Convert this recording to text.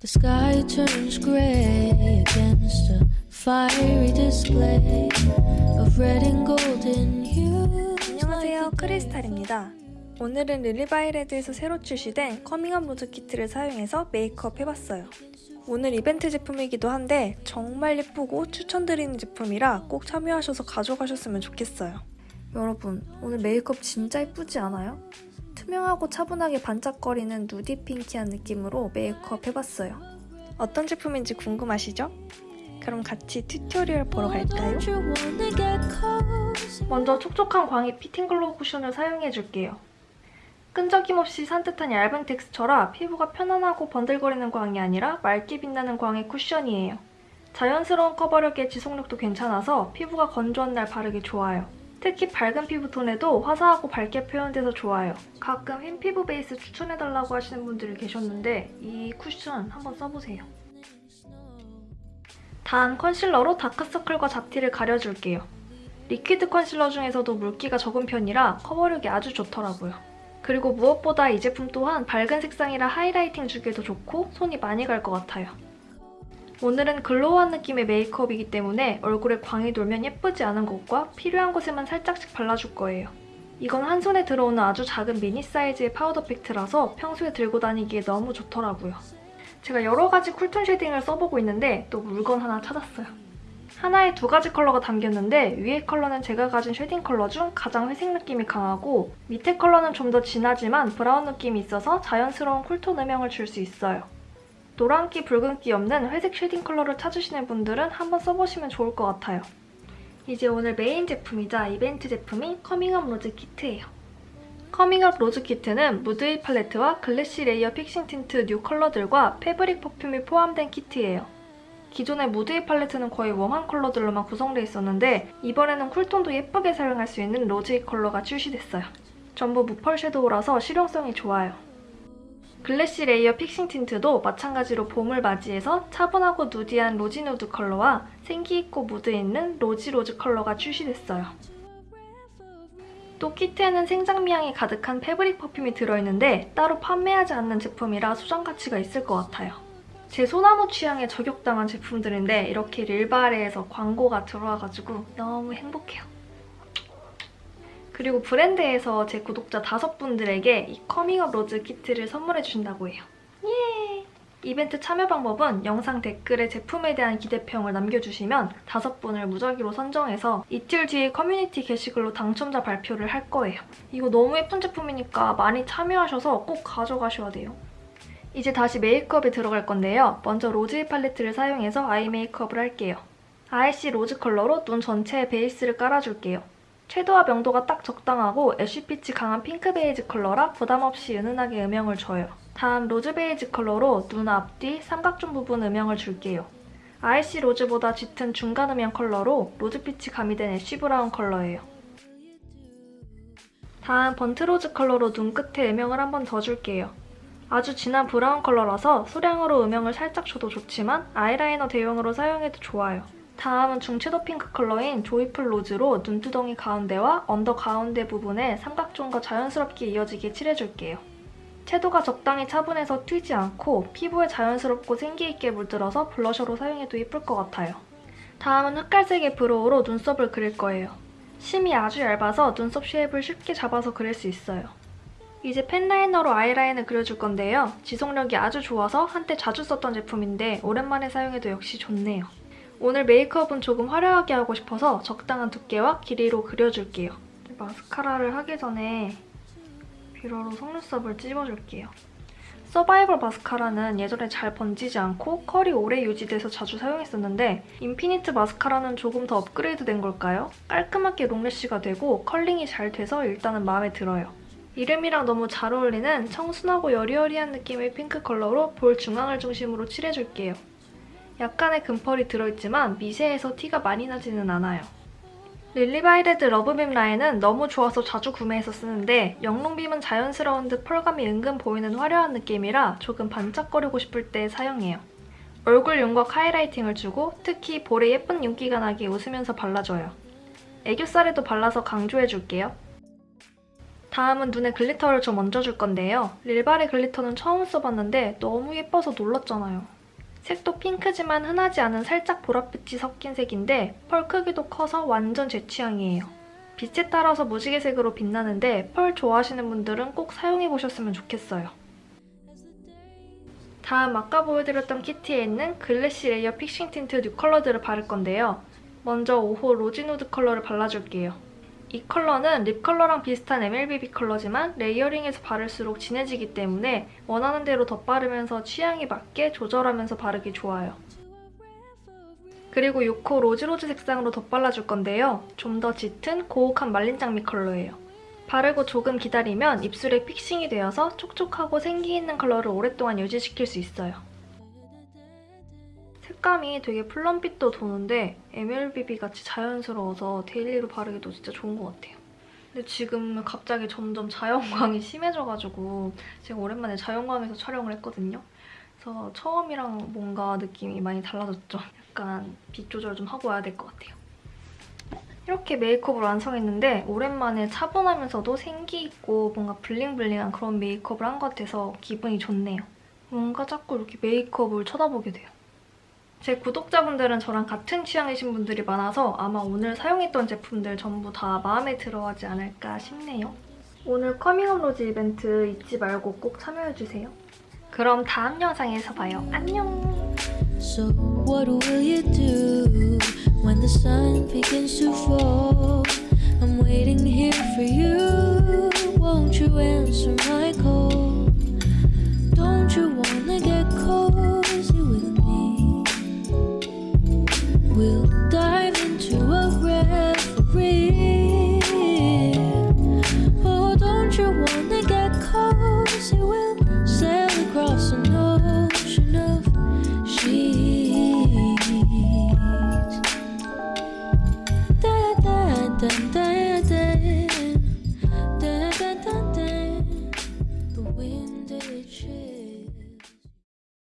The sky turns grey against a fiery display of red and golden hues. 안녕하세요 크리스탈입니다 오늘은 릴리바이레드에서 새로 출시된 커밍업 로즈 키트를 사용해서 메이크업 해봤어요 오늘 이벤트 제품이기도 한데 정말 예쁘고 추천드리는 제품이라 꼭 참여하셔서 가져가셨으면 좋겠어요 여러분 오늘 메이크업 진짜 예쁘지 않아요? 투명하고 차분하게 반짝거리는 nudy pinky한 느낌으로 메이크업 해봤어요 어떤 제품인지 궁금하시죠? 그럼 같이 tutorial 보러 갈까요? 먼저 촉촉한 광이 fitting glow 쿠션을 사용해줄게요. 끈적임 없이 산뜻한 얇은 텍스처라 피부가 편안하고 번들거리는 광이 아니라 맑게 빛나는 광의 쿠션이에요. 자연스러운 커버력에 지속력도 괜찮아서 피부가 건조한 날 바르기 좋아요. 특히 밝은 피부톤에도 화사하고 밝게 표현돼서 좋아요. 가끔 흰 피부 베이스 추천해달라고 하시는 분들이 계셨는데 이 쿠션 한번 써보세요. 다음 컨실러로 다크서클과 잡티를 가려줄게요. liquid 컨실러 중에서도 물기가 적은 편이라 커버력이 아주 좋더라고요. 그리고 무엇보다 이 제품 또한 밝은 색상이라 highlighting 주기에도 좋고 손이 많이 갈 것 같아요. 오늘은 glow한 느낌의 메이크업이기 때문에 얼굴에 광이 돌면 예쁘지 않은 곳과 필요한 곳에만 살짝씩 발라줄 거예요. 이건 한 손에 들어오는 아주 작은 미니 사이즈의 파우더 팩트라서 평소에 들고 다니기에 너무 좋더라고요. 제가 여러 가지 cool톤 shading을 써보고 있는데 또 물건 하나 찾았어요. 하나에 두 가지 컬러가 담겼는데 위에 컬러는 제가 가진 shading 컬러 중 가장 회색 느낌이 강하고 밑에 컬러는 좀 더 진하지만 브라운 느낌이 있어서 자연스러운 cool톤 음영을 줄 수 있어요. 노란기, 붉은기 없는 회색 shading 컬러를 찾으시는 분들은 한번 써보시면 좋을 것 같아요. 이제 오늘 메인 제품이자 이벤트 제품인 커밍업 로즈 키트예요. 커밍업 로즈 키트는 무드의 팔레트와 glassy layer fixing 틴트 new 컬러들과 fabric perfume이 포함된 키트예요. 기존의 무드의 팔레트는 거의 warm한 컬러들로만 구성되어 있었는데 이번에는 cool톤도 예쁘게 사용할 수 있는 로즈의 컬러가 출시됐어요. 전부 무펄 섀도우라서 실용성이 좋아요. glassy layer fixing 틴트도 마찬가지로 봄을 맞이해서 차분하고 nudy한 rosy nude 컬러와 생기있고 무드 있는 rosy rose 컬러가 출시됐어요. 또 키트에는 생장미 향이 가득한 fabric perfume이 들어있는데 따로 판매하지 않는 제품이라 소장 가치가 있을 것 같아요. 제 소나무 취향에 저격당한 제품들인데 이렇게 릴바레에서 광고가 들어와가지고 너무 행복해요. 그리고 브랜드에서 제 구독자 다섯 분들에게 이 커밍업 로즈 키트를 선물해 주신다고 해요. 예! 이벤트 참여 방법은 영상 댓글에 제품에 대한 기대평을 남겨주시면 다섯 분을 무작위로 선정해서 이틀 뒤에 커뮤니티 게시글로 당첨자 발표를 할 거예요. 이거 너무 예쁜 제품이니까 많이 참여하셔서 꼭 가져가셔야 돼요. 이제 다시 메이크업에 들어갈 건데요. 먼저 로즈 팔레트를 사용해서 eye 메이크업을 할게요. icy rose 컬러로 눈 전체에 베이스를 깔아줄게요. 채도와 명도가 딱 적당하고 ash빛이 강한 핑크 베이지 컬러라 부담없이 은은하게 음영을 줘요. 다음 rose 베이지 컬러로 눈 앞뒤, 삼각존 부분 음영을 줄게요. icy rose보다 짙은 중간 음영 컬러로 로즈빛이 가미된 ash 브라운 컬러예요. 다음 번트로즈 컬러로 눈끝에 음영을 한 번 더 줄게요. 아주 진한 브라운 컬러라서 소량으로 음영을 살짝 줘도 좋지만 아이라이너 대용으로 사용해도 좋아요. 다음은 중채도 핑크 컬러인 조이풀 로즈로 눈두덩이 가운데와 under 가운데 부분에 삼각존과 자연스럽게 이어지게 칠해줄게요. 채도가 적당히 차분해서 튀지 않고 피부에 자연스럽고 생기있게 물들어서 블러셔로 사용해도 예쁠 것 같아요. 다음은 흑갈색의 brow로 눈썹을 그릴 거예요. 심이 아주 얇아서 눈썹 shape을 쉽게 잡아서 그릴 수 있어요. 이제 pen liner로 아이라인을 그려줄 건데요. 지속력이 아주 좋아서 한때 자주 썼던 제품인데 오랜만에 사용해도 역시 좋네요. 오늘 메이크업은 조금 화려하게 하고 싶어서 적당한 두께와 길이로 그려줄게요. 마스카라를 하기 전에 뷰러로 속눈썹을 찝어줄게요. 서바이벌 마스카라는 예전에 잘 번지지 않고 컬이 오래 유지돼서 자주 사용했었는데 인피니트 마스카라는 조금 더 업그레이드 된 걸까요? 깔끔하게 long lash가 되고 curling이 잘 돼서 일단은 마음에 들어요. 이름이랑 너무 잘 어울리는 청순하고 여리여리한 느낌의 핑크 컬러로 볼 중앙을 중심으로 칠해줄게요. 약간의 금펄이 들어있지만 미세해서 티가 많이 나지는 않아요. 릴리바이레드 러브빔 라인은 너무 좋아서 자주 구매해서 쓰는데 영롱빔은 자연스러운 듯 펄감이 은근 보이는 화려한 느낌이라 조금 반짝거리고 싶을 때 사용해요. 얼굴 윤곽 highlighting을 주고 특히 볼에 예쁜 윤기가 나게 웃으면서 발라줘요. 애교살에도 발라서 강조해줄게요. 다음은 눈에 glitter를 좀 얹어줄 건데요. 릴바레 glitter는 처음 써봤는데 너무 예뻐서 놀랐잖아요. 색도 핑크지만 흔하지 않은 살짝 보랏빛이 섞인 색인데 펄 크기도 커서 완전 제 취향이에요. 빛에 따라서 무지개색으로 빛나는데 펄 좋아하시는 분들은 꼭 사용해보셨으면 좋겠어요. 다음 아까 보여드렸던 키트에 있는 글래시 레이어 픽싱 틴트 new 컬러들을 바를 건데요. 먼저 5호 로지 누드 컬러를 발라줄게요. 이 컬러는 립 컬러랑 비슷한 MLBB 컬러지만 layering해서 바를수록 진해지기 때문에 원하는 대로 덧바르면서 취향에 맞게 조절하면서 바르기 좋아요. 그리고 6호 로즈로즈 색상으로 덧발라줄 건데요. 좀 더 짙은 고혹한 말린 장미 컬러예요. 바르고 조금 기다리면 입술에 fixing이 되어서 촉촉하고 생기 있는 컬러를 오랫동안 유지시킬 수 있어요. 색감이 되게 plum빛도 도는데 MLBB 같이 자연스러워서 daily로 바르기도 진짜 좋은 것 같아요. 근데 지금 갑자기 점점 자연광이 심해져가지고 제가 오랜만에 자연광에서 촬영을 했거든요. 그래서 처음이랑 뭔가 느낌이 많이 달라졌죠. 약간 빛 조절 좀 하고 와야 될 것 같아요. 이렇게 메이크업을 완성했는데 오랜만에 차분하면서도 생기 있고 뭔가 bling bling한 그런 메이크업을 한 것 같아서 기분이 좋네요. 뭔가 자꾸 이렇게 메이크업을 쳐다보게 돼요. 제 구독자분들은 저랑 같은 취향이신 분들이 많아서 아마 오늘 사용했던 제품들 전부 다 마음에 들어하지 않을까 싶네요. 오늘 커밍업 로즈 이벤트 잊지 말고 꼭 참여해주세요. 그럼 다음 영상에서 봐요. 안녕! So, what will you do when the sun begins to fall? I'm waiting here for you. will